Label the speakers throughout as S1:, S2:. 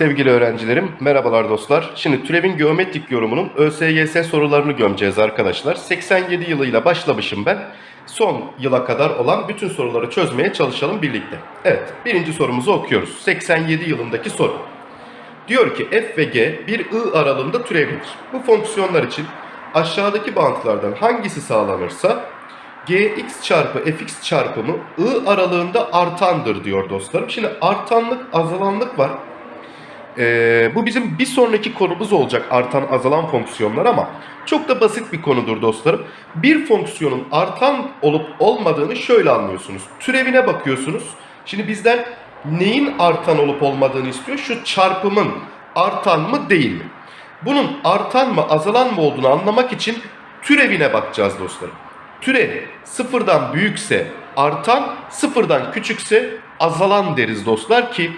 S1: Sevgili öğrencilerim, merhabalar dostlar. Şimdi türevin geometrik yorumunun ÖSYS sorularını gömeceğiz arkadaşlar. 87 yılıyla başlamışım ben. Son yıla kadar olan bütün soruları çözmeye çalışalım birlikte. Evet, birinci sorumuzu okuyoruz. 87 yılındaki soru. Diyor ki f ve g bir i aralığında türevlidir. Bu fonksiyonlar için aşağıdaki bantlardan hangisi sağlanırsa gx çarpı fx çarpımı i aralığında artandır diyor dostlarım. Şimdi artanlık azalanlık var. Ee, bu bizim bir sonraki konumuz olacak artan azalan fonksiyonlar ama çok da basit bir konudur dostlarım. Bir fonksiyonun artan olup olmadığını şöyle anlıyorsunuz. Türevine bakıyorsunuz. Şimdi bizden neyin artan olup olmadığını istiyor? Şu çarpımın artan mı değil mi? Bunun artan mı azalan mı olduğunu anlamak için türevine bakacağız dostlarım. Türev sıfırdan büyükse artan, sıfırdan küçükse azalan deriz dostlar ki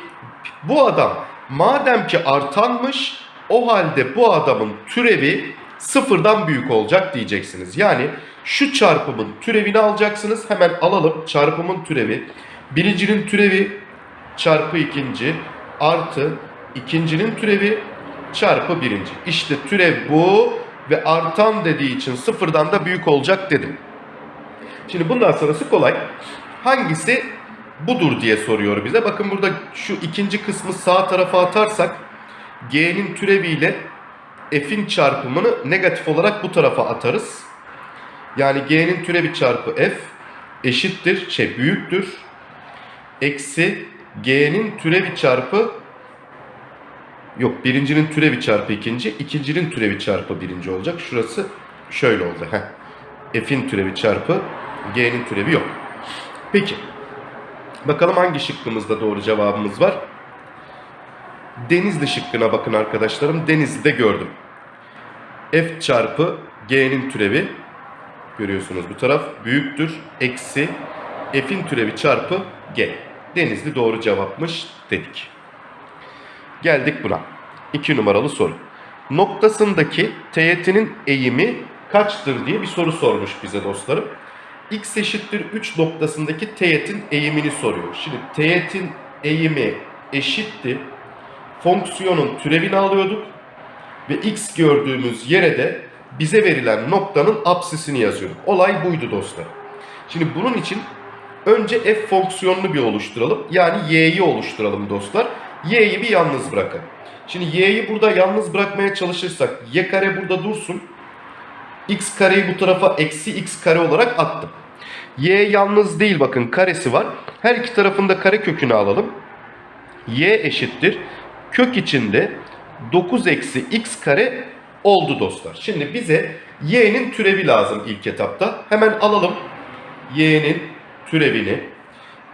S1: bu adam madem ki artanmış o halde bu adamın türevi sıfırdan büyük olacak diyeceksiniz. Yani şu çarpımın türevini alacaksınız. Hemen alalım çarpımın türevi. Birincinin türevi çarpı ikinci artı ikincinin türevi çarpı birinci. İşte türev bu ve artan dediği için sıfırdan da büyük olacak dedim. Şimdi bundan sonrası kolay. Hangisi budur diye soruyor bize. Bakın burada şu ikinci kısmı sağ tarafa atarsak g'nin türeviyle f'in çarpımını negatif olarak bu tarafa atarız. Yani g'nin türevi çarpı f eşittir, şey büyüktür. Eksi g'nin türevi çarpı yok birincinin türevi çarpı ikinci, ikincinin türevi çarpı birinci olacak. Şurası şöyle oldu. Heh. f'in türevi çarpı g'nin türevi yok. Peki. Bakalım hangi şıkkımızda doğru cevabımız var? Denizli şıkkına bakın arkadaşlarım. Denizli'de gördüm. F çarpı G'nin türevi görüyorsunuz bu taraf büyüktür. Eksi F'in türevi çarpı G. Denizli doğru cevapmış dedik. Geldik buna. 2 numaralı soru. Noktasındaki teğetinin eğimi kaçtır diye bir soru sormuş bize dostlarım x eşittir 3 noktasındaki teğetin eğimini soruyor. Şimdi teğetin eğimi eşitti. Fonksiyonun türevini alıyorduk. Ve x gördüğümüz yere de bize verilen noktanın apsisini yazıyorduk. Olay buydu dostlar. Şimdi bunun için önce f fonksiyonunu bir oluşturalım. Yani y'yi oluşturalım dostlar. y'yi bir yalnız bırakın. Şimdi y'yi burada yalnız bırakmaya çalışırsak y kare burada dursun. x kareyi bu tarafa eksi x kare olarak attım. Y yalnız değil bakın karesi var. Her iki tarafında kare kökünü alalım. Y eşittir. Kök içinde 9 eksi x kare oldu dostlar. Şimdi bize y'nin türevi lazım ilk etapta. Hemen alalım y'nin türevini.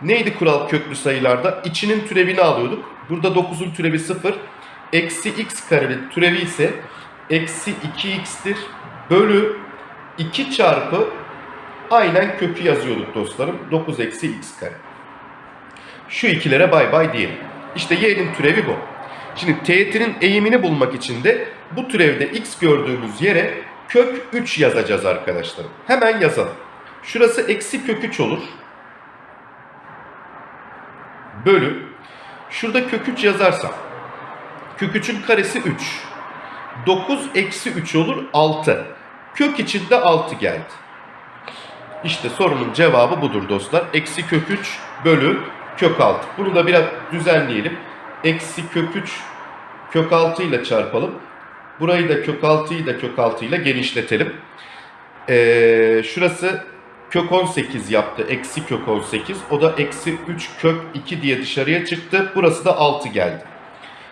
S1: Neydi kural köklü sayılarda? İçinin türevini alıyorduk. Burada 9'un türevi 0. Eksi x karenin türevi ise eksi 2x'tir. Bölü 2 çarpı aynen kökü yazıyorduk dostlarım. 9 eksi x kare. Şu ikilere bay bay diyelim. İşte y'nin türevi bu. Şimdi teğetinin eğimini bulmak için de bu türevde x gördüğümüz yere kök 3 yazacağız arkadaşlarım. Hemen yazalım. Şurası eksi kök 3 olur. Bölü. Şurada kök 3 yazarsam. Kök 3'ün karesi 3. 9 eksi 3 olur 6. Kök içinde 6 geldi. İşte sorunun cevabı budur dostlar. Eksi kök 3 bölü kök 6. Bunu da biraz düzenleyelim. Eksi kök 3 kök 6 ile çarpalım. Burayı da kök 6'yı da kök 6 ile genişletelim. Ee, şurası kök 18 yaptı. Eksi kök 18. O da eksi 3 kök 2 diye dışarıya çıktı. Burası da 6 geldi.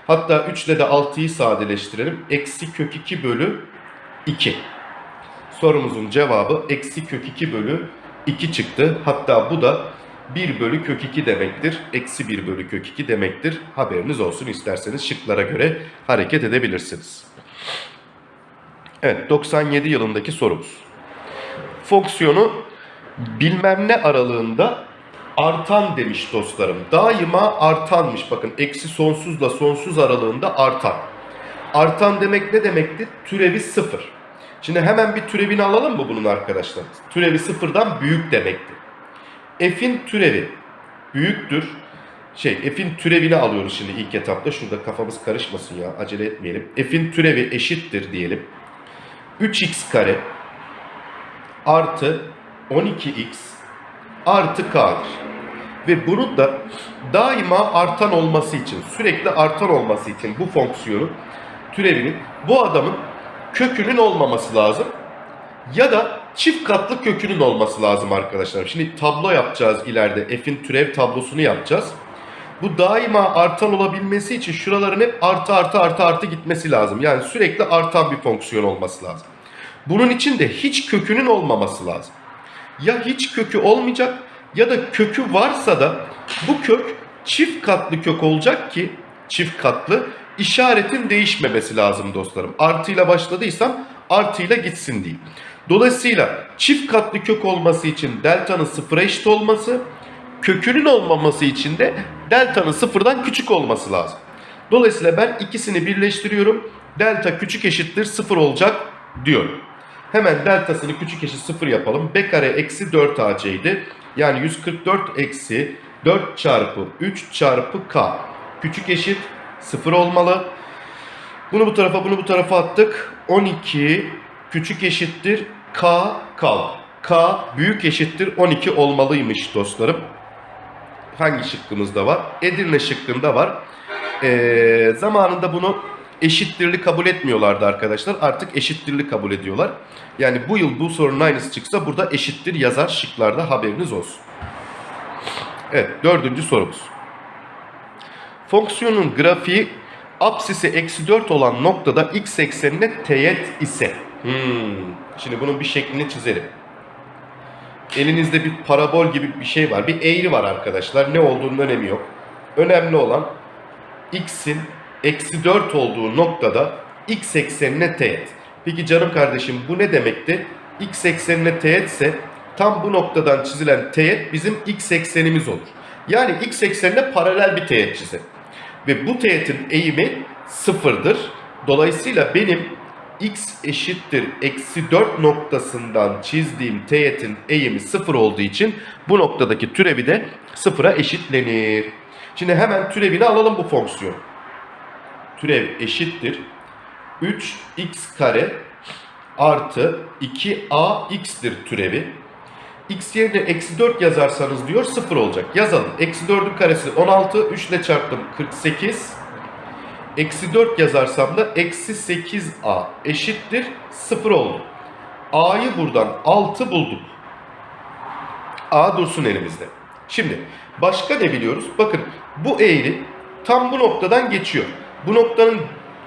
S1: Hatta 3 ile de 6'yı sadeleştirelim. Eksi kök 2 bölü 2. Sorumuzun cevabı eksi kök 2 bölü 2 çıktı. Hatta bu da 1 bölü kök 2 demektir. Eksi 1 bölü kök 2 demektir. Haberiniz olsun isterseniz şıklara göre hareket edebilirsiniz. Evet 97 yılındaki sorumuz. Fonksiyonu bilmem ne aralığında artan demiş dostlarım. Daima artanmış. Bakın eksi sonsuzla sonsuz aralığında artan. Artan demek ne demekti? Türevi sıfır. Şimdi hemen bir türevini alalım mı bunun arkadaşlar? Türevi sıfırdan büyük demekti. F'in türevi büyüktür. şey f'in türevini alıyoruz şimdi ilk etapta. Şurada kafamız karışmasın ya acele etmeyelim. f'in türevi eşittir diyelim. 3x kare artı 12x artı k'dır. Ve bunun da daima artan olması için, sürekli artan olması için bu fonksiyonun türevinin bu adamın kökünün olmaması lazım. Ya da çift katlı kökünün olması lazım arkadaşlar. Şimdi tablo yapacağız ileride. F'in türev tablosunu yapacağız. Bu daima artan olabilmesi için şuraların hep artı artı artı artı gitmesi lazım. Yani sürekli artan bir fonksiyon olması lazım. Bunun için de hiç kökünün olmaması lazım. Ya hiç kökü olmayacak ya da kökü varsa da bu kök çift katlı kök olacak ki çift katlı işaretin değişmemesi lazım dostlarım. Artıyla başladıysam artıyla gitsin diye. Dolayısıyla çift katlı kök olması için delta'nın sıfıra eşit olması, kökünün olmaması için de delta'nın sıfırdan küçük olması lazım. Dolayısıyla ben ikisini birleştiriyorum. Delta küçük eşittir sıfır olacak diyorum. Hemen deltasını küçük eşit sıfır yapalım. B kare eksi 4AC Yani 144 eksi 4 çarpı 3 çarpı K. Küçük eşit sıfır olmalı. Bunu bu tarafa bunu bu tarafa attık. 12 küçük eşittir K kal. K büyük eşittir 12 olmalıymış dostlarım. Hangi şıkkımızda var? Edirne şıkkında var. Ee, zamanında bunu eşittirli kabul etmiyorlardı arkadaşlar. Artık eşittirli kabul ediyorlar. Yani bu yıl bu sorunun aynısı çıksa burada eşittir yazar şıklarda haberiniz olsun. Evet dördüncü sorumuz. Fonksiyonun grafiği apsisi eksi 4 olan noktada x eksenine teğet ise. Hmm. Şimdi bunun bir şeklini çizelim. Elinizde bir parabol gibi bir şey var. Bir eğri var arkadaşlar. Ne olduğunun önemi yok. Önemli olan x'in eksi 4 olduğu noktada x eksenine teğet. Peki canım kardeşim bu ne demekti? x eksenine teğetse tam bu noktadan çizilen teğet bizim x eksenimiz olur. Yani x eksenine paralel bir teğet çizelim. Ve bu teğetin eğimi sıfırdır. Dolayısıyla benim x eşittir eksi 4 noktasından çizdiğim teğetin eğimi sıfır olduğu için bu noktadaki türevi de sıfıra eşitlenir. Şimdi hemen türevini alalım bu fonksiyon. Türev eşittir 3x kare artı 2ax'tir türevi. X yerine eksi 4 yazarsanız diyor 0 olacak. Yazalım. Eksi 4'ün karesi 16. 3 ile çarptım 48. Eksi 4 yazarsam da eksi 8a eşittir 0 oldu. a'yı buradan 6 bulduk. a dursun elimizde. Şimdi başka ne biliyoruz? Bakın bu eğri tam bu noktadan geçiyor. Bu noktanın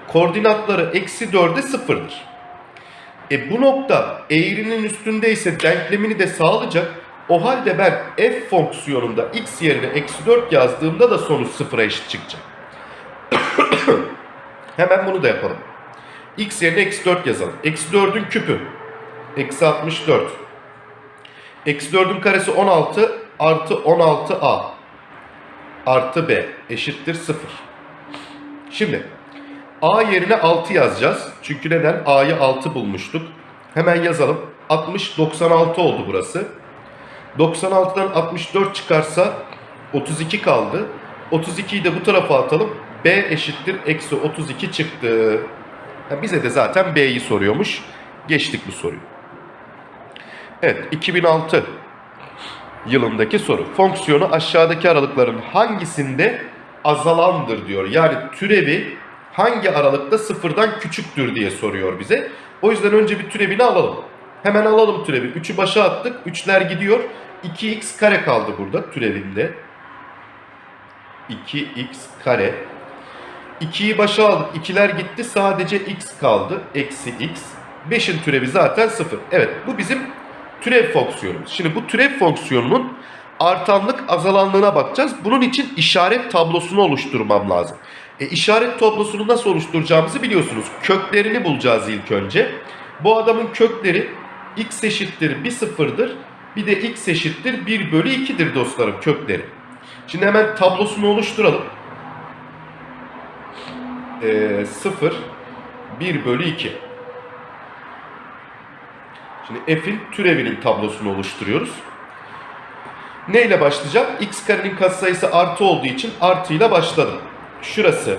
S1: koordinatları eksi 4'e 0'dır. E bu nokta eğrinin üstündeyse denklemini de sağlayacak. O halde ben f fonksiyonunda x yerine eksi 4 yazdığımda da sonuç sıfıra eşit çıkacak. Hemen bunu da yapalım. x yerine eksi 4 yazalım. Eksi 4'ün küpü. Eksi 64. Eksi 4'ün karesi 16 artı 16a artı b eşittir 0. Şimdi a yerine 6 yazacağız. Çünkü neden? a'yı 6 bulmuştuk. Hemen yazalım. 60 96 oldu burası. 96'dan 64 çıkarsa 32 kaldı. 32'yi de bu tarafa atalım. B eşittir eksi 32 çıktı. Ya bize de zaten B'yi soruyormuş. Geçtik bu soruyu. Evet 2006 yılındaki soru. Fonksiyonu aşağıdaki aralıkların hangisinde azalandır diyor. Yani türevi hangi aralıkta sıfırdan küçüktür diye soruyor bize. O yüzden önce bir türevini alalım. Hemen alalım türevi. 3'ü başa attık. 3'ler gidiyor. 2x kare kaldı burada türevinde. 2x kare. 2'yi başa aldık. 2'ler gitti. Sadece x kaldı. Eksi x. 5'in türevi zaten 0. Evet bu bizim türev fonksiyonumuz. Şimdi bu türev fonksiyonunun artanlık azalanlığına bakacağız. Bunun için işaret tablosunu oluşturmam lazım. E, işaret tablosunu nasıl oluşturacağımızı biliyorsunuz. Köklerini bulacağız ilk önce. Bu adamın kökleri x eşittir 1 sıfırdır. Bir de x eşittir 1 bölü 2'dir dostlarım kökleri. Şimdi hemen tablosunu oluşturalım. E, 0, 1 bölü 2. Şimdi f'in türevinin tablosunu oluşturuyoruz. Neyle başlayacağım? x karenin katsayısı artı olduğu için artıyla başladım. Şurası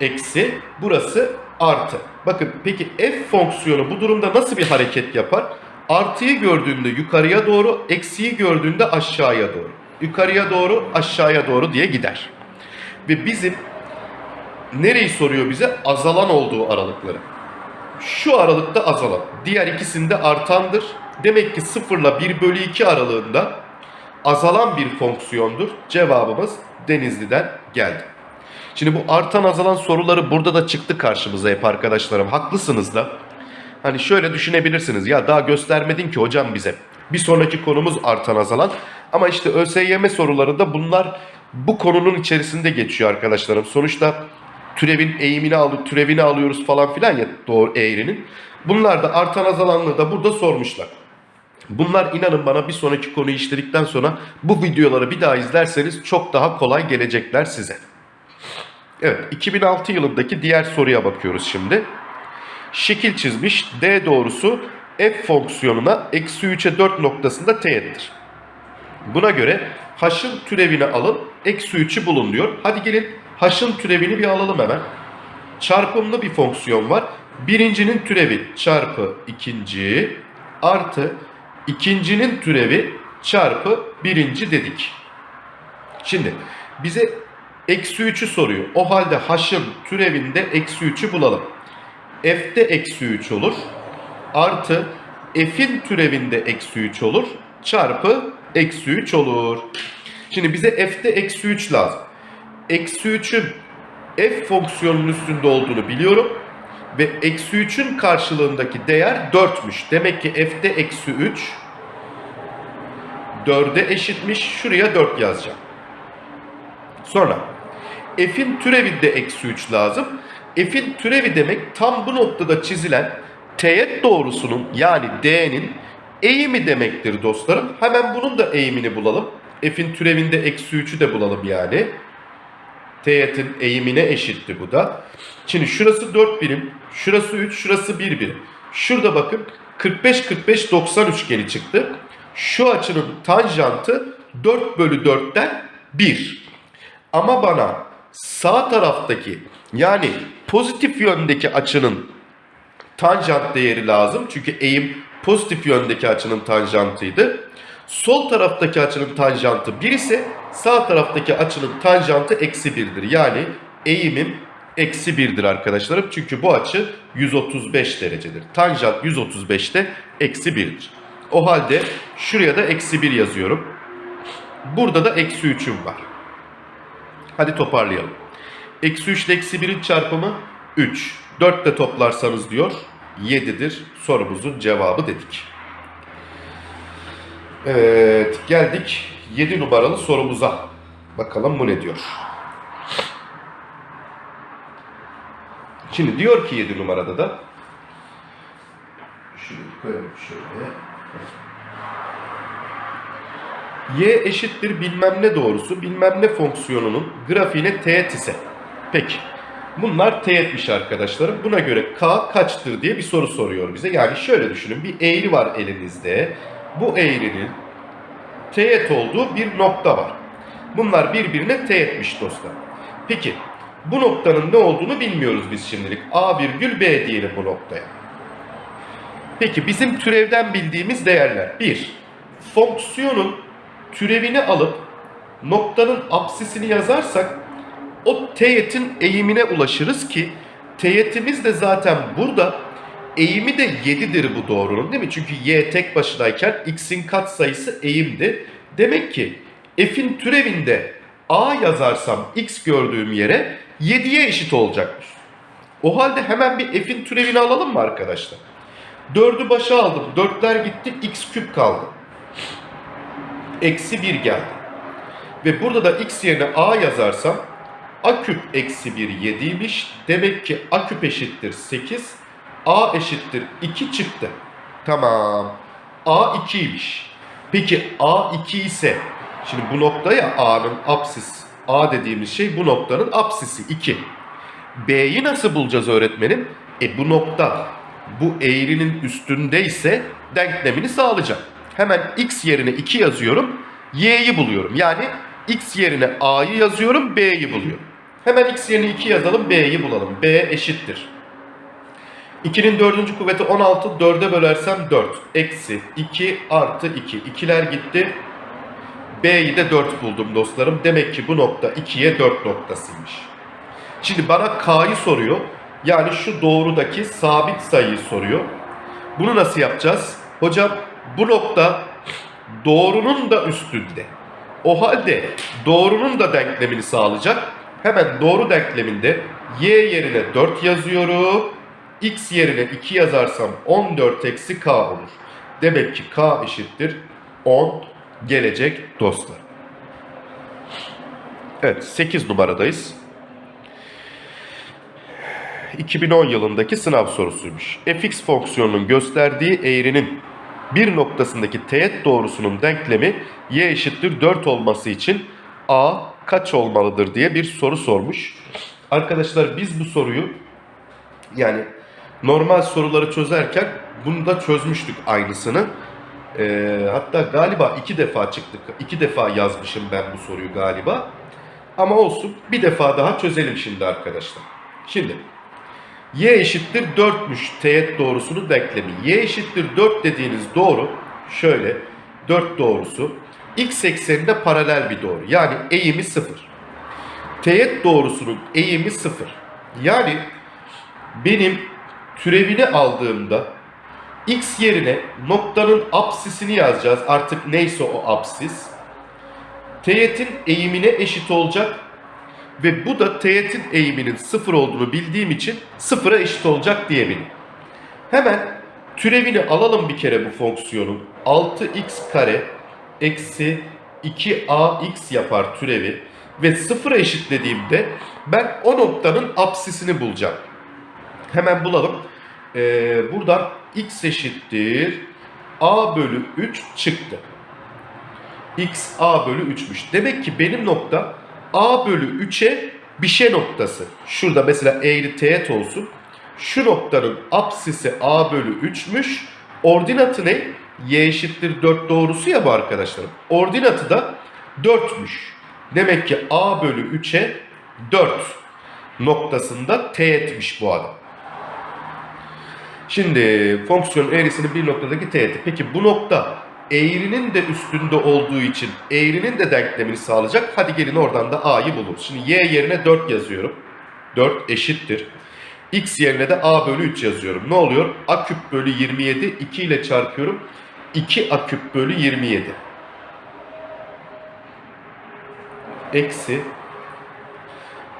S1: eksi, burası artı. Bakın peki f fonksiyonu bu durumda nasıl bir hareket yapar? Artıyı gördüğünde yukarıya doğru, eksiyi gördüğünde aşağıya doğru. Yukarıya doğru, aşağıya doğru diye gider. Ve bizim nereyi soruyor bize? Azalan olduğu aralıkları. Şu aralıkta azalan. Diğer ikisinde artandır. Demek ki 0 ile 1 bölü 2 aralığında azalan bir fonksiyondur. Cevabımız Denizli'den geldi. Şimdi bu artan azalan soruları burada da çıktı karşımıza hep arkadaşlarım. Haklısınız da. Hani şöyle düşünebilirsiniz. Ya daha göstermedin ki hocam bize. Bir sonraki konumuz artan azalan. Ama işte ÖSYM sorularında bunlar bu konunun içerisinde geçiyor arkadaşlarım. Sonuçta türevin eğimini alıyor, türevini alıyoruz falan filan ya doğru eğrinin. Bunlar da artan azalanlığı da burada sormuşlar. Bunlar inanın bana bir sonraki konuyu işledikten sonra bu videoları bir daha izlerseniz çok daha kolay gelecekler size. Evet 2006 yılındaki diğer soruya bakıyoruz şimdi. Şekil çizmiş D doğrusu f fonksiyonuna eksi 3'e 4 noktasında teğettir. Buna göre h'ın türevini alın eksi 3'ü bulun diyor. Hadi gelin h'ın türevini bir alalım hemen. Çarpımlı bir fonksiyon var. Birincinin türevi çarpı ikinci artı ikincinin türevi çarpı birinci dedik. Şimdi bize eksi 3'ü soruyor. O halde h'ın türevinde eksi 3'ü bulalım. f'de eksi 3 olur. Artı f'in türevinde eksi 3 olur. Çarpı eksi 3 olur. Şimdi bize f'de eksi 3 lazım. Eksi 3'ün f fonksiyonunun üstünde olduğunu biliyorum. Ve eksi 3'ün karşılığındaki değer 4'müş. Demek ki f'de eksi 3 4'e eşitmiş. Şuraya 4 yazacağım. Sonra f'in türevinde eksi 3 lazım. F'in türevi demek tam bu noktada çizilen teğet doğrusunun yani D'nin eğimi demektir dostlarım. Hemen bunun da eğimini bulalım. F'in türevinde eksi 3'ü de bulalım yani. Teğetin eğimine eşitti bu da. Şimdi şurası 4 birim, şurası 3, şurası 1 birim. Şurada bakın 45-45-90 üçgeni çıktı. Şu açının tanjantı 4 bölü 4'ten 1. Ama bana sağ taraftaki yani pozitif yöndeki açının tanjant değeri lazım. Çünkü eğim pozitif yöndeki açının tanjantıydı. Sol taraftaki açının tanjantı 1 ise sağ taraftaki açının tanjantı eksi 1'dir. Yani eğimim eksi 1'dir arkadaşlarım. Çünkü bu açı 135 derecedir. Tanjant 135'te eksi 1'dir. O halde şuraya da eksi 1 yazıyorum. Burada da eksi 3'üm var. Hadi toparlayalım. Eksi 3 ile eksi 1'in çarpımı 3. 4 de toplarsanız diyor 7'dir. Sorumuzun cevabı dedik. Evet geldik 7 numaralı sorumuza. Bakalım bu ne diyor. Şimdi diyor ki 7 numarada da şunu koyalım şöyle. Y eşittir bilmem ne doğrusu bilmem ne fonksiyonunun grafiğine teğet ise. Peki. Bunlar teğetmiş arkadaşlarım. Buna göre K kaçtır diye bir soru soruyor bize. Yani şöyle düşünün. Bir eğri var elinizde. Bu eğrinin teğet olduğu bir nokta var. Bunlar birbirine teğetmiş dostlar. Peki bu noktanın ne olduğunu bilmiyoruz biz şimdilik. A virgül B diyelim bu noktaya. Peki bizim türevden bildiğimiz değerler. 1. Fonksiyonun türevini alıp noktanın apsisini yazarsak o teğetin eğimine ulaşırız ki teğetimiz de zaten burada eğimi de 7'dir bu doğrunun değil mi? Çünkü y tek başınayken x'in katsayısı eğimdi. Demek ki f'in türevinde a yazarsam x gördüğüm yere 7'ye eşit olacakmış. O halde hemen bir f'in türevini alalım mı arkadaşlar? 4'ü başa aldım. 4'ler gitti. x küp kaldı. Eksi 1 geldi. Ve burada da x yerine a yazarsam a küp eksi 1 7'ymiş. Demek ki a küp eşittir 8. a eşittir 2 çıktı. Tamam. a 2'ymiş. Peki a 2 ise şimdi bu noktaya a'nın apsis a dediğimiz şey bu noktanın apsisi 2. b'yi nasıl bulacağız öğretmenim? E bu nokta bu eğrinin üstündeyse denklemini sağlayacak. Hemen x yerine 2 yazıyorum. y'yi buluyorum. Yani x yerine a'yı yazıyorum, b'yi buluyorum. Hemen x yerine 2 yazalım, b'yi bulalım. b eşittir. 2'nin dördüncü kuvveti 16, 4'e bölersem 4. Eksi 2 artı 2. 2'ler gitti. B'yi de 4 buldum dostlarım. Demek ki bu nokta 2'ye 4 noktasıymış. Şimdi bana K'yı soruyor. Yani şu doğrudaki sabit sayıyı soruyor. Bunu nasıl yapacağız? Hocam bu nokta doğrunun da üstünde. O halde doğrunun da denklemini sağlayacak. Hemen doğru denkleminde y yerine 4 yazıyorum. x yerine 2 yazarsam 14 eksi k olur. Demek ki k eşittir 10 gelecek dostlar. Evet 8 numaradayız. 2010 yılındaki sınav sorusuymuş. fx fonksiyonunun gösterdiği eğrinin bir noktasındaki teğet doğrusunun denklemi y eşittir 4 olması için a kaç olmalıdır diye bir soru sormuş. Arkadaşlar biz bu soruyu yani normal soruları çözerken bunu da çözmüştük aynısını. Ee, hatta galiba iki defa çıktık. iki defa yazmışım ben bu soruyu galiba. Ama olsun bir defa daha çözelim şimdi arkadaşlar. Şimdi y eşittir 4'müş teğet doğrusunun denklemi. y eşittir 4 dediğiniz doğru şöyle 4 doğrusu x ekseninde paralel bir doğru. Yani eğimi 0. Teğet doğrusunun eğimi 0. Yani benim türevini aldığımda x yerine noktanın apsisini yazacağız. Artık neyse o apsis. Teğetin eğimine eşit olacak. Ve bu da teğetin eğiminin sıfır olduğunu bildiğim için sıfıra eşit olacak diyebilirim. Hemen türevini alalım bir kere bu fonksiyonun. 6x kare eksi 2ax yapar türevi. Ve sıfıra eşitlediğimde ben o noktanın apsisini bulacağım. Hemen bulalım. Ee, buradan x eşittir a bölü 3 çıktı. x a bölü 3'müş. Demek ki benim nokta a bölü 3'e bir şey noktası. Şurada mesela eğri teğet olsun. Şu noktanın apsisi a bölü 3'müş. Ordinatı ne? y eşittir 4 doğrusu ya bu arkadaşlarım. Ordinatı da 4'müş. Demek ki a bölü 3'e 4 noktasında teğetmiş bu adam. Şimdi fonksiyon eğrisinin bir noktadaki teğeti. Peki bu nokta eğrinin de üstünde olduğu için eğrinin de denklemini sağlayacak. Hadi gelin oradan da a'yı buluruz. Şimdi y yerine 4 yazıyorum. 4 eşittir. x yerine de a bölü 3 yazıyorum. Ne oluyor? a küp bölü 27 2 ile çarpıyorum. 2 a küp bölü 27. Eksi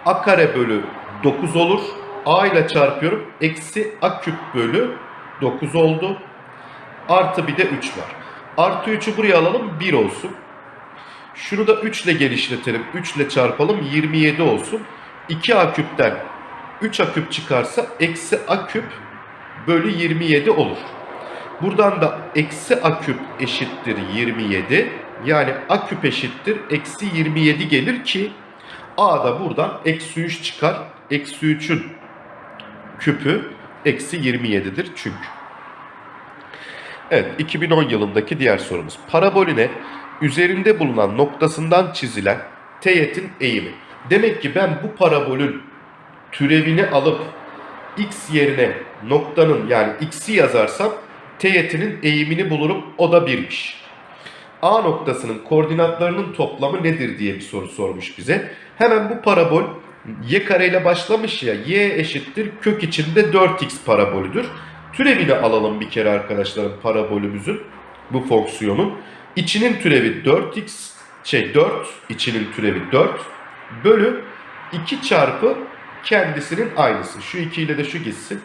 S1: a kare bölü 9 olur. a ile çarpıyorum. Eksi a küp bölü 9 oldu. Artı bir de 3 var. Artı 3'ü buraya alalım 1 olsun. Şunu da 3 ile genişletelim. 3 ile çarpalım 27 olsun. 2a küpten 3a küp çıkarsa eksi a küp bölü 27 olur. Buradan da eksi a küp eşittir 27. Yani a küp eşittir eksi 27 gelir ki a da buradan eksi 3 çıkar. Eksi 3'ün küpü eksi 27'dir çünkü. Evet 2010 yılındaki diğer sorumuz. Parabolüne üzerinde bulunan noktasından çizilen teğetin eğimi. Demek ki ben bu parabolün türevini alıp x yerine noktanın yani x'i yazarsam teğetinin eğimini bulurum. O da 1'miş. A noktasının koordinatlarının toplamı nedir diye bir soru sormuş bize. Hemen bu parabol y kareyle başlamış ya y eşittir kök içinde 4x parabolüdür. Türevini alalım bir kere arkadaşlarım parabolümüzün bu fonksiyonun. İçinin türevi 4x şey 4 içinin türevi 4 bölü 2 çarpı kendisinin aynısı. Şu 2 ile de şu gitsin.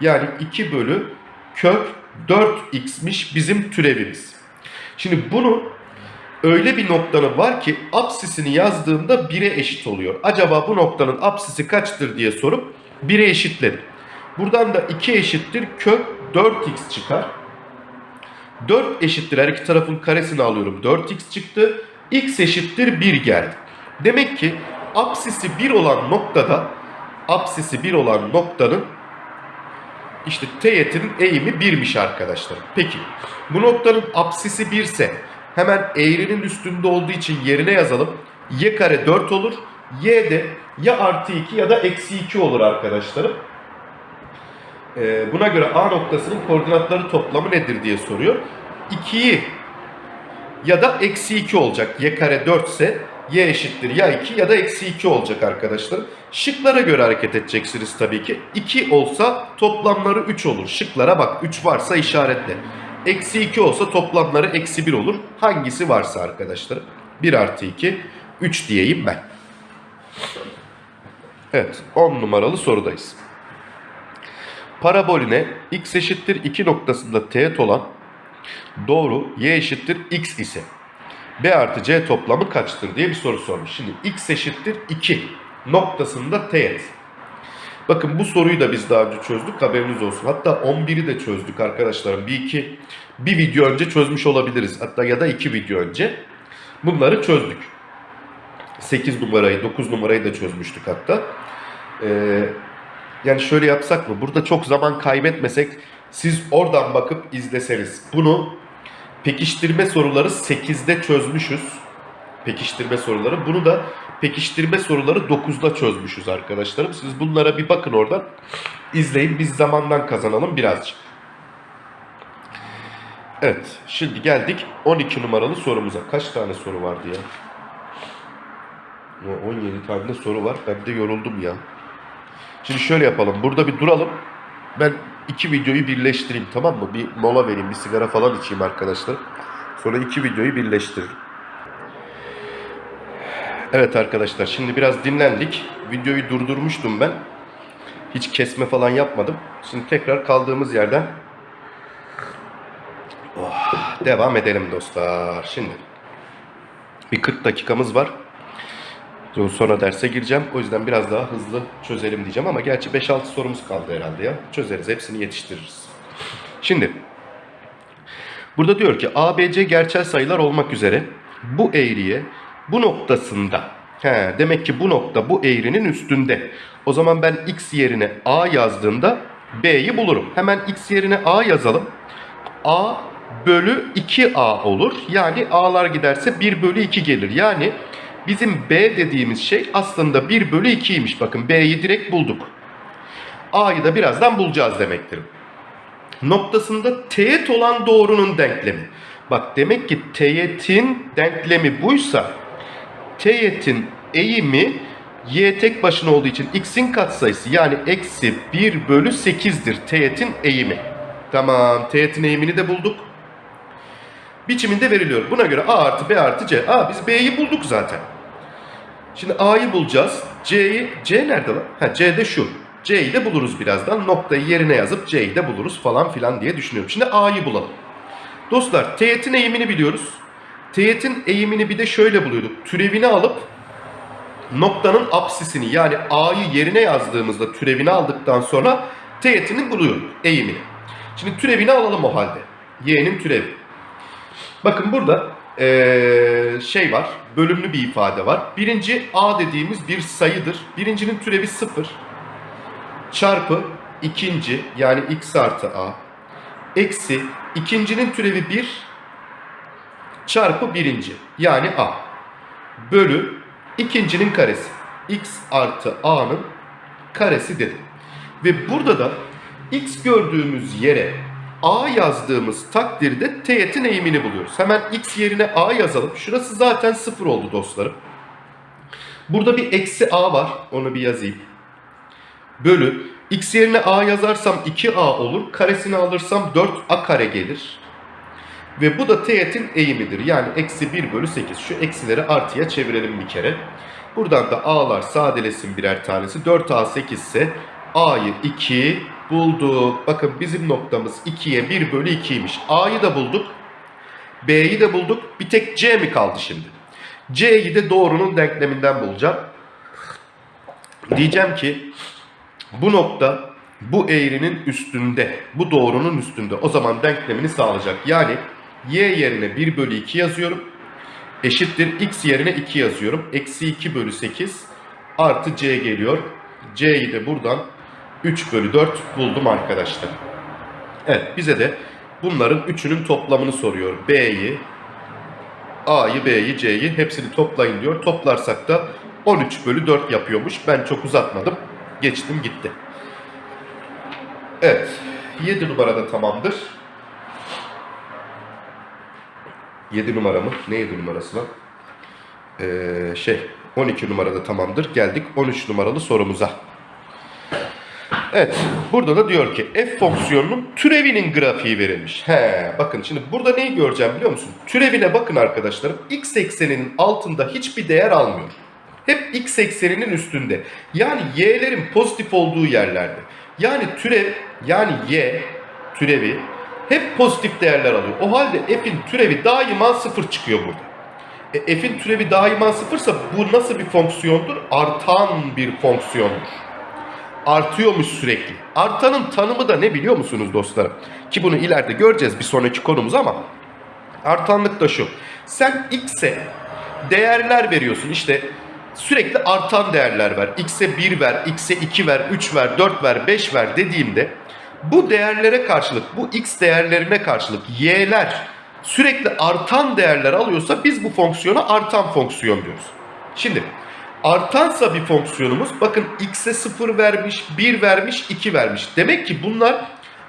S1: Yani 2 bölü kök 4x'miş bizim türevimiz. Şimdi bunu öyle bir noktanın var ki apsisini yazdığımda 1'e eşit oluyor. Acaba bu noktanın apsisi kaçtır diye sorup 1'e eşitledim. Buradan da 2 eşittir kök 4x çıkar. 4 eşittir her iki tarafın karesini alıyorum. 4x çıktı. x eşittir 1 geldi. Demek ki apsisi 1 olan noktada apsisi 1 olan noktanın işte teğetinin eğimi 1'miş arkadaşlar. Peki bu noktanın apsisi 1 ise Hemen eğrinin üstünde olduğu için yerine yazalım. Y kare 4 olur. Y de ya artı 2 ya da eksi 2 olur arkadaşlarım. Ee, buna göre A noktasının koordinatları toplamı nedir diye soruyor. 2'yi ya da eksi 2 olacak. Y kare 4 ise y eşittir ya 2 ya da eksi 2 olacak arkadaşlar. Şıklara göre hareket edeceksiniz tabii ki. 2 olsa toplamları 3 olur. Şıklara bak 3 varsa işaretle. Eksi 2 olsa toplamları eksi 1 olur. Hangisi varsa arkadaşlar. 1 artı 2 3 diyeyim ben. Evet 10 numaralı sorudayız. Paraboline x eşittir 2 noktasında teğet olan doğru y eşittir x ise b artı c toplamı kaçtır diye bir soru sormuş. Şimdi x eşittir 2 noktasında teğet. Bakın bu soruyu da biz daha önce çözdük haberiniz olsun. Hatta 11'i de çözdük arkadaşlarım. Bir iki bir video önce çözmüş olabiliriz. Hatta ya da iki video önce. Bunları çözdük. 8 numarayı 9 numarayı da çözmüştük hatta. Ee, yani şöyle yapsak mı? Burada çok zaman kaybetmesek siz oradan bakıp izleseniz. Bunu pekiştirme soruları 8'de çözmüşüz. Pekiştirme soruları. Bunu da pekiştirme soruları 9'da çözmüşüz arkadaşlarım. Siz bunlara bir bakın oradan. izleyin. Biz zamandan kazanalım birazcık. Evet. Şimdi geldik 12 numaralı sorumuza. Kaç tane soru vardı ya? Ya 17 tane soru var. Ben de yoruldum ya. Şimdi şöyle yapalım. Burada bir duralım. Ben iki videoyu birleştireyim tamam mı? Bir mola vereyim, bir sigara falan içeyim arkadaşlar. Sonra iki videoyu birleştiririm. Evet arkadaşlar şimdi biraz dinlendik. Videoyu durdurmuştum ben. Hiç kesme falan yapmadım. Şimdi tekrar kaldığımız yerden oh, devam edelim dostlar. Şimdi bir 40 dakikamız var. Sonra derse gireceğim. O yüzden biraz daha hızlı çözelim diyeceğim ama gerçi 5-6 sorumuz kaldı herhalde ya. Çözeriz. Hepsini yetiştiririz. Şimdi burada diyor ki ABC gerçel sayılar olmak üzere bu eğriye bu noktasında he, demek ki bu nokta bu eğrinin üstünde. O zaman ben x yerine a yazdığımda b'yi bulurum. Hemen x yerine a yazalım. a bölü 2a olur. Yani a'lar giderse 1 bölü 2 gelir. Yani Bizim B dediğimiz şey aslında 1 bölü 2'ymiş. Bakın B'yi direkt bulduk. A'yı da birazdan bulacağız demektir. Noktasında teğet olan doğrunun denklemi. Bak demek ki teğetin denklemi buysa teğetin eğimi y tek başına olduğu için x'in katsayısı yani eksi 1 bölü 8'dir teğetin eğimi. Tamam teğetin eğimini de bulduk. Biçiminde veriliyor. Buna göre a artı b artı c. A biz b'yi bulduk zaten. Şimdi A'yı bulacağız. C'yi, C nerede lan? Ha C de şu. C'yi de buluruz birazdan. Noktayı yerine yazıp C'yi de buluruz falan filan diye düşünüyorum. Şimdi A'yı bulalım. Dostlar teğetin eğimini biliyoruz. Teğetin eğimini bir de şöyle buluyorduk. Türevini alıp noktanın apsisini yani A'yı yerine yazdığımızda türevini aldıktan sonra teğetini buluyorduk eğimini. Şimdi türevini alalım o halde. Y'nin türevi. Bakın burada ee, şey var, bölümlü bir ifade var. Birinci a dediğimiz bir sayıdır. Birincinin türevi 0 çarpı ikinci yani x artı a eksi ikincinin türevi 1 çarpı birinci yani a bölü ikincinin karesi x artı a'nın karesi dedim. Ve burada da x gördüğümüz yere A yazdığımız takdirde teğetin eğimini buluyoruz. Hemen x yerine A yazalım. Şurası zaten 0 oldu dostlarım. Burada bir eksi A var. Onu bir yazayım. Bölü. X yerine A yazarsam 2A olur. Karesini alırsam 4A kare gelir. Ve bu da teğetin eğimidir. Yani eksi 1 bölü 8. Şu eksileri artıya çevirelim bir kere. Buradan da A'lar sadelesin birer tanesi. 4A 8 ise A'yı 2 bulduk. Bakın bizim noktamız 2'ye 1 bölü 2'ymiş. A'yı da bulduk. B'yi de bulduk. Bir tek C mi kaldı şimdi? C'yi de doğrunun denkleminden bulacağım. Diyeceğim ki bu nokta bu eğrinin üstünde. Bu doğrunun üstünde. O zaman denklemini sağlayacak. Yani y yerine 1 bölü 2 yazıyorum. Eşittir x yerine 2 yazıyorum. Eksi 2 bölü 8 artı c geliyor. c'yi de buradan 3 bölü 4 buldum arkadaşlar. Evet bize de bunların üçünün toplamını soruyor. B'yi A'yı, B'yi, C'yi hepsini toplayın diyor. Toplarsak da 13 bölü 4 yapıyormuş. Ben çok uzatmadım. Geçtim gitti. Evet. 7 numarada tamamdır. 7 numara mı? Ne 7 numarası lan? Ee, şey 12 numarada tamamdır. Geldik 13 numaralı sorumuza. Evet. Burada da diyor ki f fonksiyonunun türevinin grafiği verilmiş. He, bakın şimdi burada neyi göreceğim biliyor musun? Türevine bakın arkadaşlarım. X ekseninin altında hiçbir değer almıyor. Hep x ekseninin üstünde. Yani y'lerin pozitif olduğu yerlerde. Yani türev yani y türevi hep pozitif değerler alıyor. O halde f'in türevi daima sıfır çıkıyor burada. E, f'in türevi daima sıfırsa bu nasıl bir fonksiyondur? Artan bir fonksiyondur. Artıyormuş sürekli. Artanın tanımı da ne biliyor musunuz dostlarım? Ki bunu ileride göreceğiz bir sonraki konumuz ama artanlık da şu. Sen x'e değerler veriyorsun. İşte sürekli artan değerler ver. X'e 1 ver, x'e 2 ver, 3 ver, 4 ver, 5 ver dediğimde bu değerlere karşılık, bu x değerlerine karşılık y'ler sürekli artan değerler alıyorsa biz bu fonksiyona artan fonksiyon diyoruz. Şimdi artansa bir fonksiyonumuz bakın x'e 0 vermiş, 1 vermiş, 2 vermiş. Demek ki bunlar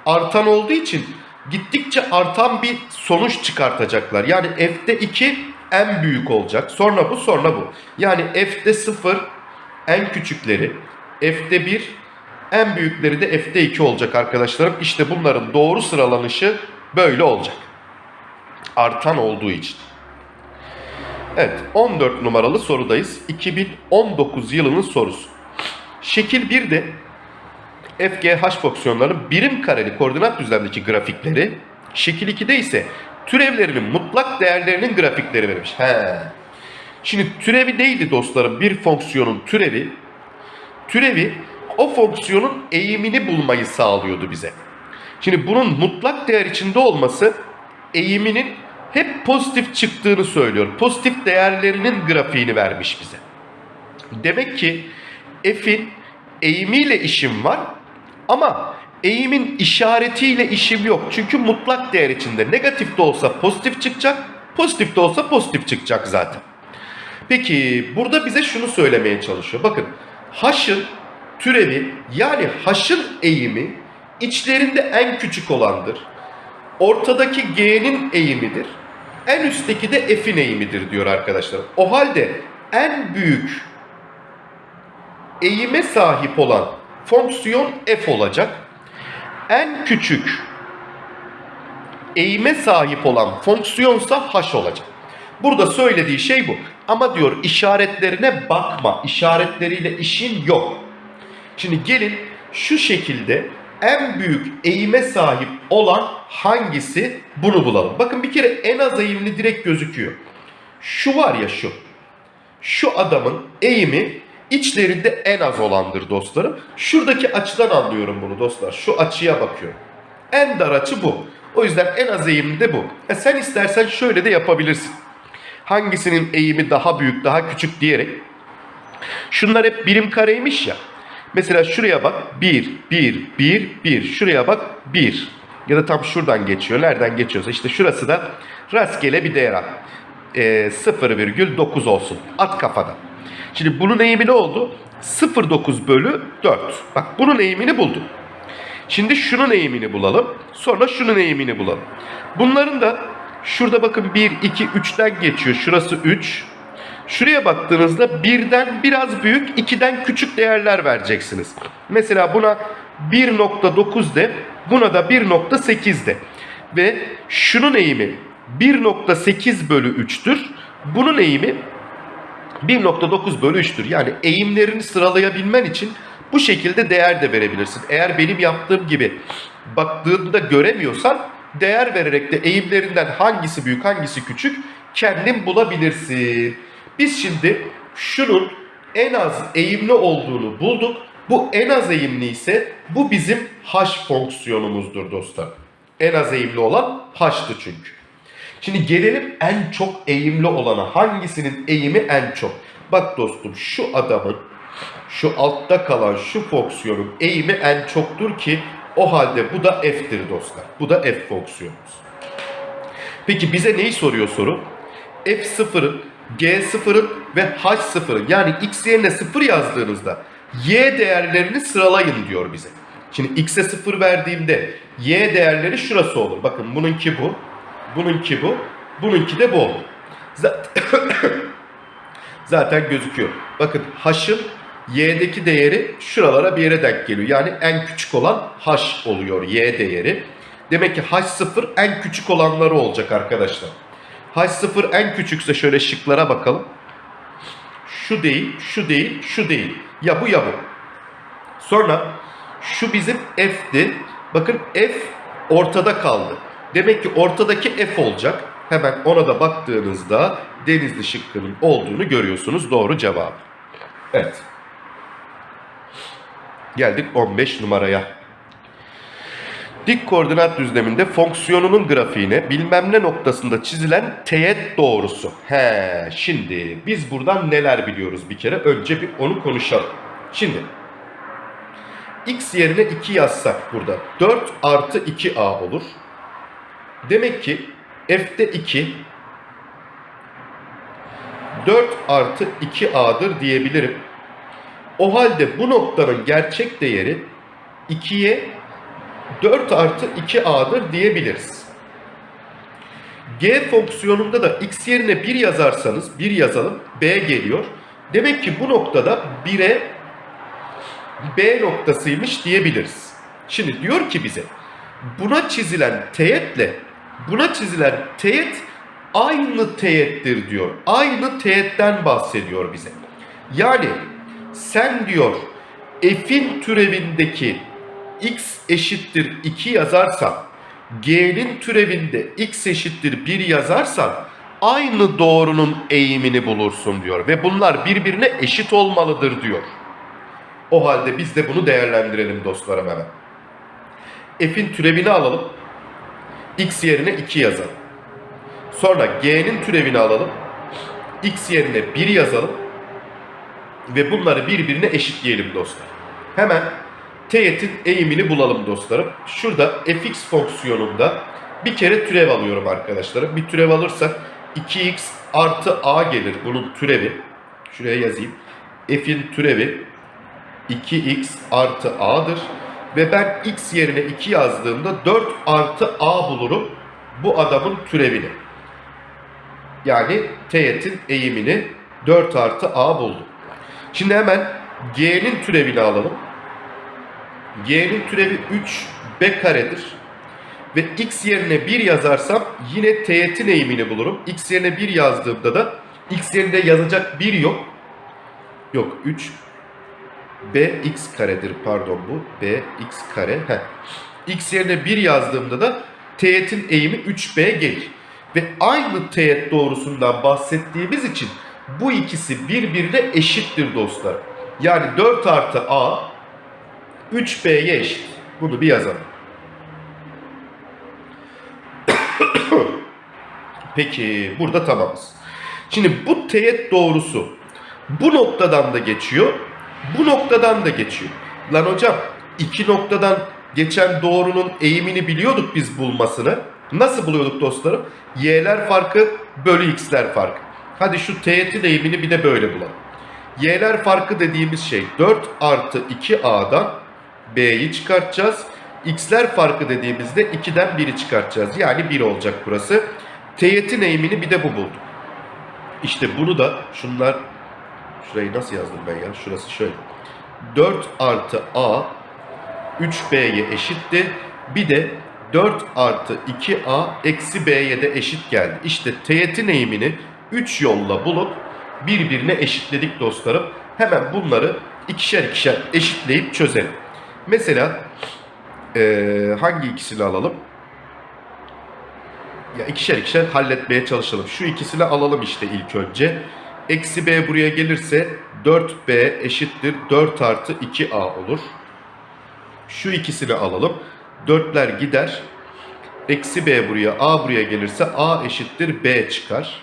S1: artan olduğu için gittikçe artan bir sonuç çıkartacaklar. Yani f'te 2 en büyük olacak. Sonra bu, sonra bu. Yani f'te 0 en küçükleri, f'te 1 en büyükleri de f'te 2 olacak arkadaşlarım. İşte bunların doğru sıralanışı böyle olacak. Artan olduğu için. Evet 14 numaralı sorudayız. 2019 yılının sorusu. Şekil 1'de FGH fonksiyonlarının birim kareli koordinat düzlemdeki grafikleri, şekil 2'de ise türevlerinin mutlak değerlerinin grafikleri verilmiş. He. Şimdi türevi neydi dostlarım? Bir fonksiyonun türevi, türevi o fonksiyonun eğimini bulmayı sağlıyordu bize. Şimdi bunun mutlak değer içinde olması eğiminin hep pozitif çıktığını söylüyor. Pozitif değerlerinin grafiğini vermiş bize. Demek ki f'in eğimiyle işim var ama eğimin işaretiyle işim yok. Çünkü mutlak değer içinde negatif de olsa pozitif çıkacak, pozitif de olsa pozitif çıkacak zaten. Peki burada bize şunu söylemeye çalışıyor. Bakın h'ın türevi yani h'ın eğimi içlerinde en küçük olandır. Ortadaki g'nin eğimidir. En üstteki de f'in eğimidir diyor arkadaşlar. O halde en büyük eğime sahip olan fonksiyon f olacak. En küçük eğime sahip olan fonksiyonsa h olacak. Burada söylediği şey bu. Ama diyor işaretlerine bakma. İşaretleriyle işin yok. Şimdi gelin şu şekilde en büyük eğime sahip olan hangisi bunu bulalım. Bakın bir kere en az eğimli direkt gözüküyor. Şu var ya şu. Şu adamın eğimi içlerinde en az olandır dostlarım. Şuradaki açıdan anlıyorum bunu dostlar. Şu açıya bakıyorum. En dar açı bu. O yüzden en az eğimli de bu. E sen istersen şöyle de yapabilirsin. Hangisinin eğimi daha büyük, daha küçük diyerek. Şunlar hep birim kareymiş ya. Mesela şuraya bak 1, 1, 1, 1. Şuraya bak 1. Ya da tam şuradan geçiyor. Nereden geçiyorsa işte şurası da rastgele bir değer at. E, 0,9 olsun. At kafadan. Şimdi bunun eğimi ne oldu? 0,9 bölü 4. Bak bunun eğimini buldum. Şimdi şunun eğimini bulalım. Sonra şunun eğimini bulalım. Bunların da şurada bakın 1, 2, 3'ten geçiyor. Şurası 3. Şuraya baktığınızda birden biraz büyük, 2'den küçük değerler vereceksiniz. Mesela buna 1.9 de, buna da 1.8 de. Ve şunun eğimi 1.8 bölü 3'tür. Bunun eğimi 1.9 bölü 3'tür. Yani eğimlerini sıralayabilmen için bu şekilde değer de verebilirsin. Eğer benim yaptığım gibi baktığında göremiyorsan değer vererek de eğimlerinden hangisi büyük hangisi küçük kendin bulabilirsin. Biz şimdi şunun en az eğimli olduğunu bulduk. Bu en az eğimli ise bu bizim h fonksiyonumuzdur dostlar. En az eğimli olan h'tı çünkü. Şimdi gelelim en çok eğimli olana. Hangisinin eğimi en çok? Bak dostum şu adamın şu altta kalan şu fonksiyonun eğimi en çoktur ki o halde bu da f'tir dostlar. Bu da f fonksiyonumuz. Peki bize neyi soruyor soru? F0'ın, G0'ın ve H0'ın yani x yerine 0 yazdığınızda y değerlerini sıralayın diyor bize. Şimdi x'e 0 verdiğimde y değerleri şurası olur. Bakın bununki bu, bununki bu, bununki de bu olur. Zaten, zaten gözüküyor. Bakın h'ın y'deki değeri şuralara bir yere denk geliyor. Yani en küçük olan h oluyor y değeri. Demek ki h0 en küçük olanları olacak arkadaşlar. H0 en küçükse şöyle şıklara bakalım. Şu değil, şu değil, şu değil. Ya bu ya bu. Sonra şu bizim f'ti. Bakın f ortada kaldı. Demek ki ortadaki f olacak. Hemen ona da baktığınızda denizli şıkkının olduğunu görüyorsunuz. Doğru cevap. Evet. Geldik 15 numaraya. Dik koordinat düzleminde fonksiyonunun grafiğine bilmem ne noktasında çizilen teğet doğrusu. He, şimdi biz buradan neler biliyoruz bir kere? Önce bir onu konuşalım. Şimdi x yerine 2 yazsak burada 4 artı 2a olur. Demek ki f'de 2 4 artı 2a'dır diyebilirim. O halde bu noktanın gerçek değeri 2'ye 4 artı 2a'dır diyebiliriz. G fonksiyonunda da x yerine 1 yazarsanız 1 yazalım b geliyor. Demek ki bu noktada 1'e b noktasıymış diyebiliriz. Şimdi diyor ki bize buna çizilen teğetle buna çizilen teğet aynı teğettir diyor. Aynı teğetten bahsediyor bize. Yani sen diyor f'in türevindeki x eşittir 2 yazarsan g'nin türevinde x eşittir 1 yazarsan aynı doğrunun eğimini bulursun diyor. Ve bunlar birbirine eşit olmalıdır diyor. O halde biz de bunu değerlendirelim dostlarım hemen. F'in türevini alalım. X yerine 2 yazalım. Sonra G'nin türevini alalım. X yerine 1 yazalım. Ve bunları birbirine eşitleyelim dostlar. Hemen teğetin eğimini bulalım dostlarım. Şurada fx fonksiyonunda bir kere türev alıyorum arkadaşlarım. Bir türev alırsak 2x artı a gelir bunun türevi. Şuraya yazayım. f'in türevi 2x artı a'dır. Ve ben x yerine 2 yazdığımda 4 artı a bulurum bu adamın türevini. Yani teğetin eğimini 4 artı a buldum. Şimdi hemen g'nin türevini alalım. G'nin türevi 3b karedir. Ve x yerine 1 yazarsam yine teğetin eğimini bulurum. x yerine 1 yazdığımda da x yerinde yazacak 1 yok. Yok 3 bx karedir pardon bu. bx kare. Heh. x yerine 1 yazdığımda da teğetin eğimi 3b gelir. Ve aynı teğet doğrusundan bahsettiğimiz için bu ikisi birbirine eşittir dostlar. Yani 4 artı a 3b'ye eşit. Bunu bir yazalım. Peki burada tamamız. Şimdi bu teğet doğrusu bu noktadan da geçiyor. Bu noktadan da geçiyor. Lan hocam iki noktadan geçen doğrunun eğimini biliyorduk biz bulmasını. Nasıl buluyorduk dostlarım? Y'ler farkı bölü x'ler farkı. Hadi şu teğetin eğimini bir de böyle bulalım. Y'ler farkı dediğimiz şey 4 artı 2a'dan b'yi çıkartacağız. X'ler farkı dediğimizde 2'den 1'i çıkartacağız. Yani 1 olacak burası. Teğetin eğimini bir de bu bulduk. İşte bunu da şunlar şurayı nasıl yazdım ben ya? Şurası şöyle. 4 artı a 3b'ye eşitti. Bir de 4 artı 2a eksi b'ye de eşit geldi. İşte teğetin eğimini 3 yolla bulup birbirine eşitledik dostlarım. Hemen bunları ikişer ikişer eşitleyip çözelim. Mesela ee, hangi ikisini alalım? Ya ikişer ikişer halletmeye çalışalım. Şu ikisini alalım işte ilk önce. Eksi b buraya gelirse 4b eşittir 4 artı 2a olur. Şu ikisini alalım. 4'ler gider. Eksi b buraya a buraya gelirse a eşittir b çıkar.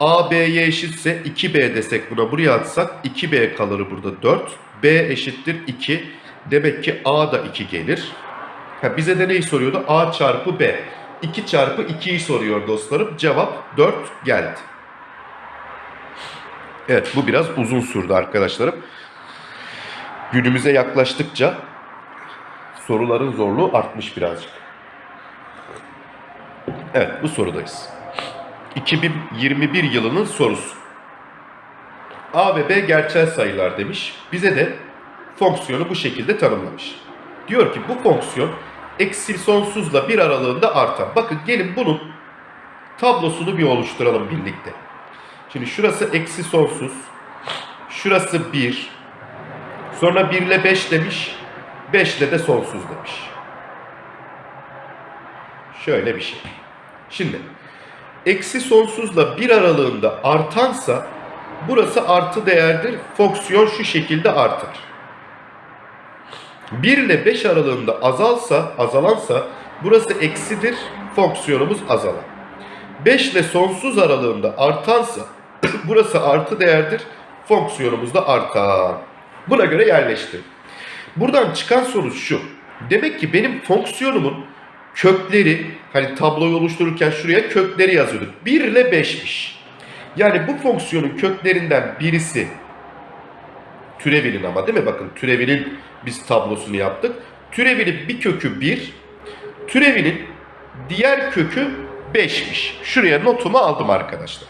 S1: a b'ye eşitse 2b desek buna buraya atsak 2b kalır burada 4. b eşittir 2. Demek ki a da 2 gelir. Ha, bize de neyi soruyordu? a çarpı b. 2 çarpı 2'yi soruyor dostlarım. Cevap 4 geldi. Evet bu biraz uzun sürdü arkadaşlarım. Günümüze yaklaştıkça soruların zorluğu artmış birazcık. Evet bu sorudayız. 2021 yılının sorusu. A ve B gerçel sayılar demiş. Bize de fonksiyonu bu şekilde tanımlamış. Diyor ki bu fonksiyon eksi sonsuzla bir aralığında artar. Bakın gelin bunun tablosunu bir oluşturalım birlikte. Şimdi şurası eksi sonsuz. Şurası 1. Sonra 1 ile 5 demiş. 5 ile de sonsuz demiş. Şöyle bir şey. Şimdi eksi sonsuzla bir aralığında artansa burası artı değerdir. Fonksiyon şu şekilde artar. 1 ile 5 aralığında azalsa, azalansa burası eksidir. Fonksiyonumuz azalan. 5 ile sonsuz aralığında artansa burası artı değerdir. Fonksiyonumuz da artar. Buna göre yerleştir. Buradan çıkan sonuç şu. Demek ki benim fonksiyonumun kökleri hani tabloyu oluştururken şuraya kökleri yazıyorduk. 1 ile 5'miş. Yani bu fonksiyonun köklerinden birisi türevinin ama değil mi? Bakın türevinin biz tablosunu yaptık. Türevinin bir kökü 1, türevinin diğer kökü 5'miş. Şuraya notumu aldım arkadaşlar.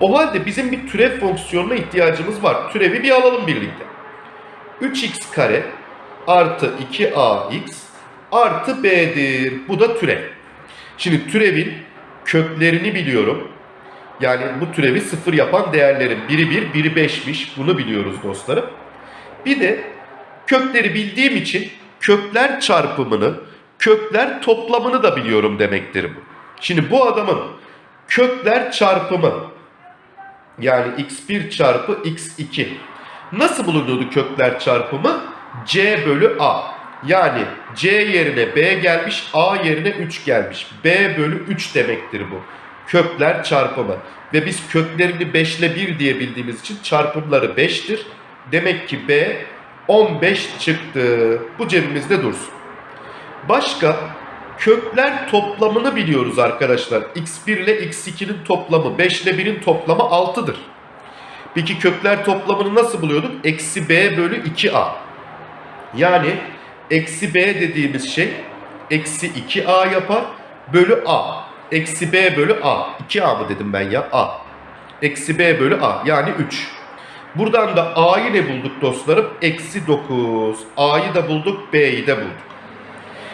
S1: O halde bizim bir türev fonksiyonuna ihtiyacımız var. Türevi bir alalım birlikte. 3x kare artı 2ax artı b'dir. Bu da türev. Şimdi türevin köklerini biliyorum. Yani bu türevi sıfır yapan değerlerin biri 1, biri 5'miş. Bunu biliyoruz dostlarım. Bir de kökleri bildiğim için kökler çarpımını, kökler toplamını da biliyorum demektir bu. Şimdi bu adamın kökler çarpımı yani x1 çarpı x2 nasıl bulunuyordu kökler çarpımı? c bölü a. Yani c yerine b gelmiş, a yerine 3 gelmiş. b bölü 3 demektir bu. Kökler çarpımı. Ve biz köklerini 5 ile 1 diye bildiğimiz için çarpımları 5'tir. Demek ki b 15 çıktı. Bu cebimizde dursun. Başka kökler toplamını biliyoruz arkadaşlar. x1 ile x2'nin toplamı 5 ile 1'in toplamı 6'dır. Peki kökler toplamını nasıl buluyorduk? Eksi b bölü 2a. Yani eksi b dediğimiz şey eksi 2a yapar bölü a. Eksi b bölü a. 2a mı dedim ben ya? a. Eksi b bölü a yani 3. Buradan da a'yı ne bulduk dostlarım? Eksi 9. a'yı da bulduk b'yi de bulduk.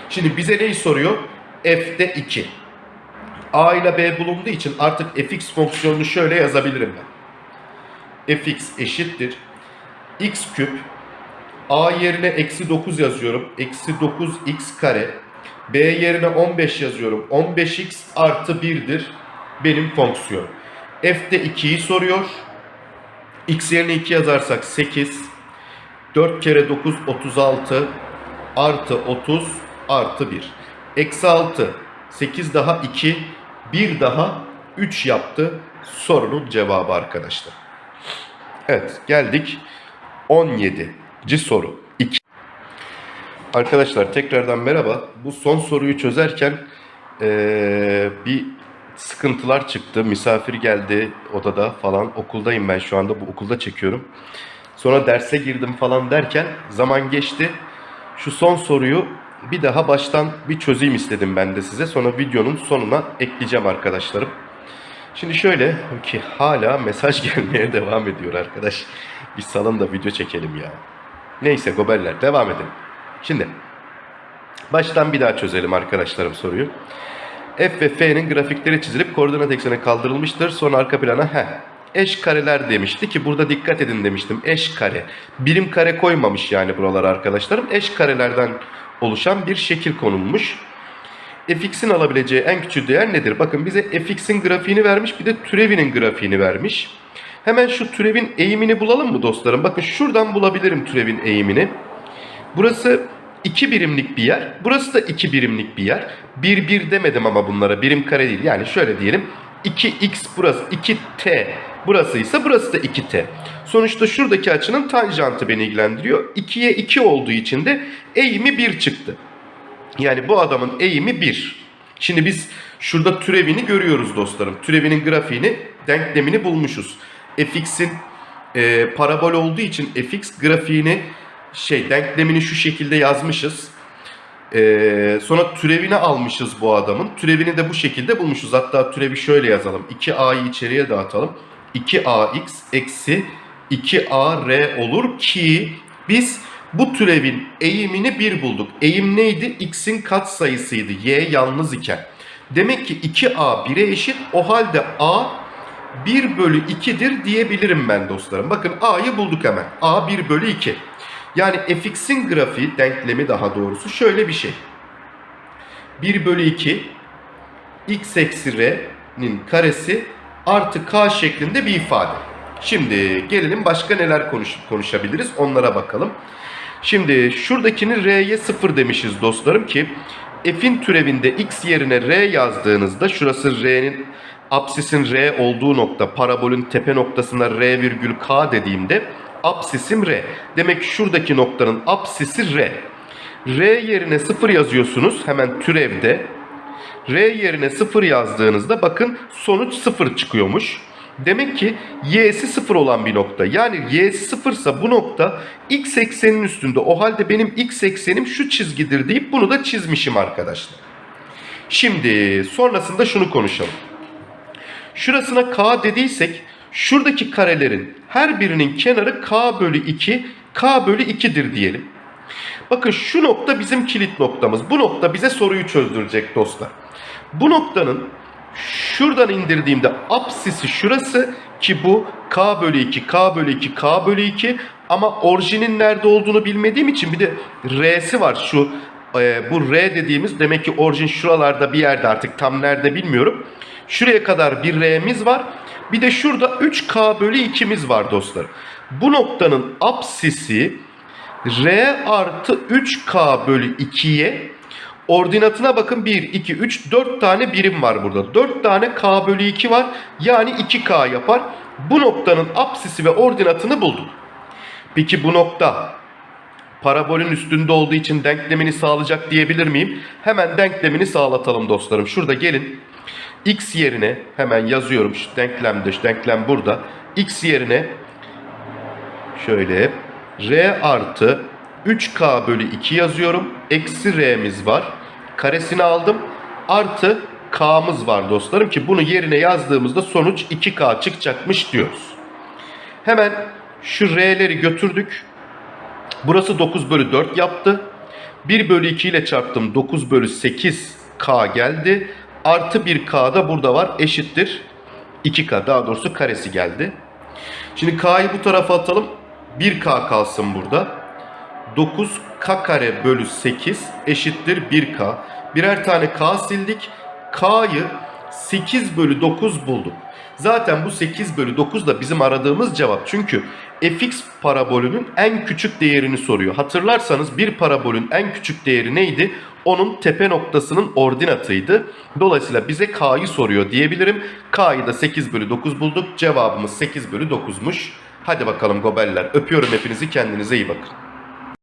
S1: Şimdi bize neyi soruyor? f'de 2. a ile b bulunduğu için artık fx fonksiyonunu şöyle yazabilirim ben. fx eşittir. x küp a yerine eksi 9 yazıyorum. Eksi 9x kare. B yerine 15 yazıyorum. 15x artı 1'dir benim fonksiyon. f'de 2'yi soruyor. x yerine 2 yazarsak 8. 4 kere 9 36 artı 30 artı 1. Eksi 6 8 daha 2 1 daha 3 yaptı sorunun cevabı arkadaşlar. Evet geldik 17. soru 2. Arkadaşlar tekrardan merhaba. Bu son soruyu çözerken ee, bir sıkıntılar çıktı. Misafir geldi odada falan. Okuldayım ben şu anda. Bu okulda çekiyorum. Sonra derse girdim falan derken zaman geçti. Şu son soruyu bir daha baştan bir çözeyim istedim ben de size. Sonra videonun sonuna ekleyeceğim arkadaşlarım. Şimdi şöyle ki hala mesaj gelmeye devam ediyor arkadaş. Bir salın da video çekelim ya. Neyse goberler devam edelim. Şimdi baştan bir daha çözelim arkadaşlarım soruyu. F ve F'nin grafikleri çizilip koordinat ekseni kaldırılmıştır. Sonra arka plana he eş kareler demişti ki burada dikkat edin demiştim. Eş kare. Birim kare koymamış yani buralar arkadaşlarım. Eş karelerden oluşan bir şekil konulmuş. fx'in alabileceği en küçük değer nedir? Bakın bize fx'in grafiğini vermiş bir de türevinin grafiğini vermiş. Hemen şu türevin eğimini bulalım mı dostlarım? Bakın şuradan bulabilirim türevin eğimini. Burası 2 birimlik bir yer. Burası da 2 birimlik bir yer. 1 1 demedim ama bunlara birim kare değil. Yani şöyle diyelim. 2x burası 2t burası ise burası da 2t. Sonuçta şuradaki açının tanjantı beni ilgilendiriyor. 2'ye 2 olduğu için de eğimi 1 çıktı. Yani bu adamın eğimi 1. Şimdi biz şurada türevini görüyoruz dostlarım. Türevinin grafiğini, denklemini bulmuşuz. fx'in e, parabol olduğu için fx grafiğini şey denklemini şu şekilde yazmışız. Ee, sonra türevini almışız bu adamın. Türevini de bu şekilde bulmuşuz. Hatta türevi şöyle yazalım. 2a'yı içeriye dağıtalım. 2ax eksi 2ar olur ki biz bu türevin eğimini 1 bulduk. Eğim neydi? x'in katsayısıydı. y yalnız iken. Demek ki 2a 1'e eşit. O halde a 1 bölü 2'dir diyebilirim ben dostlarım. Bakın a'yı bulduk hemen. a 1 bölü 2. Yani fx'in grafiği, denklemi daha doğrusu şöyle bir şey. 1 bölü 2 x eksi r'nin karesi artı k şeklinde bir ifade. Şimdi gelelim başka neler konuş konuşabiliriz onlara bakalım. Şimdi şuradakini r'ye 0 demişiz dostlarım ki f'in türevinde x yerine r yazdığınızda şurası r'nin apsisin r olduğu nokta parabolün tepe noktasına r virgül k dediğimde apsisim r. Demek ki şuradaki noktanın apsisi r. r yerine 0 yazıyorsunuz hemen türevde. r yerine 0 yazdığınızda bakın sonuç 0 çıkıyormuş. Demek ki y'si 0 olan bir nokta. Yani y'si 0 ise bu nokta x eksenin üstünde. O halde benim x eksenim şu çizgidir deyip bunu da çizmişim arkadaşlar. Şimdi sonrasında şunu konuşalım. Şurasına k dediysek şuradaki karelerin her birinin kenarı k bölü 2, k bölü 2'dir diyelim. Bakın şu nokta bizim kilit noktamız. Bu nokta bize soruyu çözdürecek dostlar. Bu noktanın şuradan indirdiğimde apsisi şurası ki bu k bölü 2, k bölü 2, k bölü 2 ama orijinin nerede olduğunu bilmediğim için bir de r'si var şu e, bu r dediğimiz demek ki orijin şuralarda bir yerde artık tam nerede bilmiyorum. Şuraya kadar bir r'miz var. Bir de şurada 3k bölü 2'miz var dostlar. Bu noktanın apsisi r artı 3k bölü 2'ye ordinatına bakın 1, 2, 3, 4 tane birim var burada. 4 tane k bölü 2 var. Yani 2k yapar. Bu noktanın apsisi ve ordinatını bulduk. Peki bu nokta parabolün üstünde olduğu için denklemini sağlayacak diyebilir miyim? Hemen denklemini sağlatalım dostlarım. Şurada gelin. X yerine hemen yazıyorum şu denklemde şu denklem burada. X yerine şöyle R artı 3K bölü 2 yazıyorum. Eksi R'miz var. Karesini aldım. Artı K'mız var dostlarım ki bunu yerine yazdığımızda sonuç 2K çıkacakmış diyoruz. Hemen şu R'leri götürdük. Burası 9 bölü 4 yaptı. 1 bölü 2 ile çarptım. 9 bölü 8 K geldi. Artı 1K da burada var. Eşittir. 2K daha doğrusu karesi geldi. Şimdi K'yı bu tarafa atalım. 1K kalsın burada. 9K kare bölü 8 eşittir 1K. Birer tane K sildik. K'yı 8 bölü 9 bulduk. Zaten bu 8 bölü 9 da bizim aradığımız cevap. Çünkü fx parabolünün en küçük değerini soruyor. Hatırlarsanız bir parabolün en küçük değeri neydi? Onun tepe noktasının ordinatıydı. Dolayısıyla bize k'yı soruyor diyebilirim. K'yı da 8 bölü 9 bulduk. Cevabımız 8 bölü 9'muş. Hadi bakalım gobeller. Öpüyorum hepinizi. Kendinize iyi bakın.